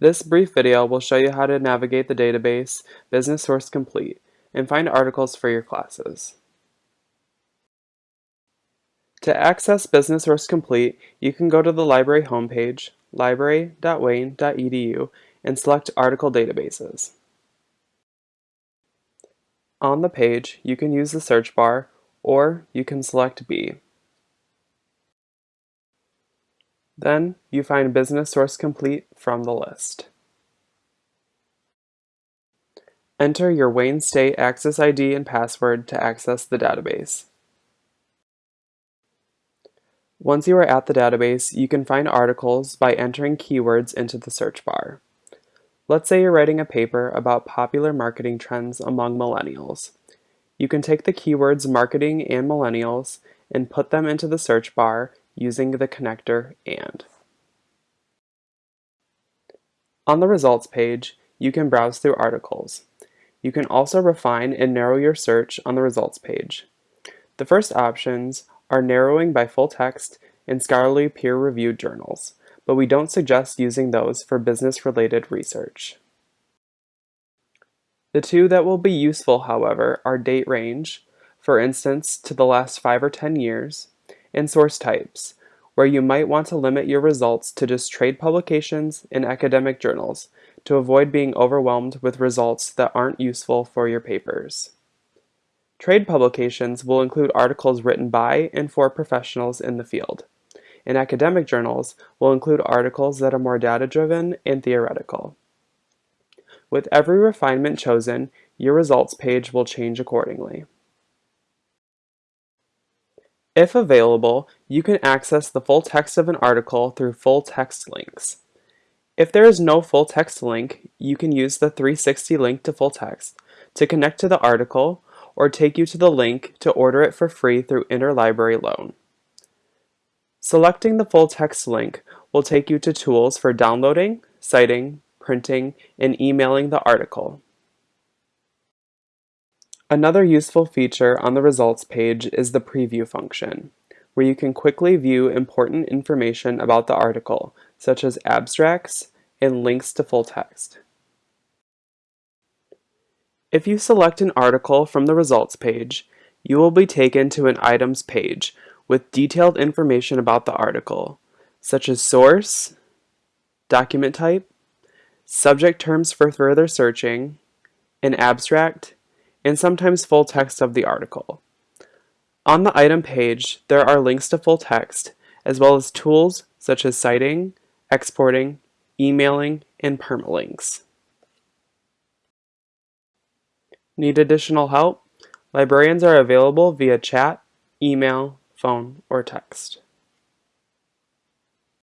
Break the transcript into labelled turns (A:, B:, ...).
A: This brief video will show you how to navigate the database Business Source Complete and find articles for your classes. To access Business Source Complete, you can go to the library homepage, library.wayne.edu, and select Article Databases. On the page, you can use the search bar, or you can select B. Then, you find Business Source Complete from the list. Enter your Wayne State Access ID and password to access the database. Once you are at the database, you can find articles by entering keywords into the search bar. Let's say you're writing a paper about popular marketing trends among millennials. You can take the keywords marketing and millennials and put them into the search bar using the connector AND. On the results page, you can browse through articles. You can also refine and narrow your search on the results page. The first options are narrowing by full text and scholarly peer-reviewed journals, but we don't suggest using those for business-related research. The two that will be useful, however, are date range, for instance to the last 5 or 10 years, and source types, where you might want to limit your results to just trade publications and academic journals to avoid being overwhelmed with results that aren't useful for your papers. Trade publications will include articles written by and for professionals in the field. And academic journals will include articles that are more data-driven and theoretical. With every refinement chosen, your results page will change accordingly. If available, you can access the full text of an article through full text links. If there is no full text link, you can use the 360 link to full text to connect to the article or take you to the link to order it for free through Interlibrary Loan. Selecting the full text link will take you to tools for downloading, citing, printing, and emailing the article. Another useful feature on the results page is the preview function, where you can quickly view important information about the article, such as abstracts and links to full text. If you select an article from the results page, you will be taken to an items page with detailed information about the article, such as source, document type, subject terms for further searching, an abstract, and sometimes full text of the article. On the item page, there are links to full text, as well as tools such as citing, exporting, emailing, and permalinks. Need additional help? Librarians are available via chat, email, phone, or text.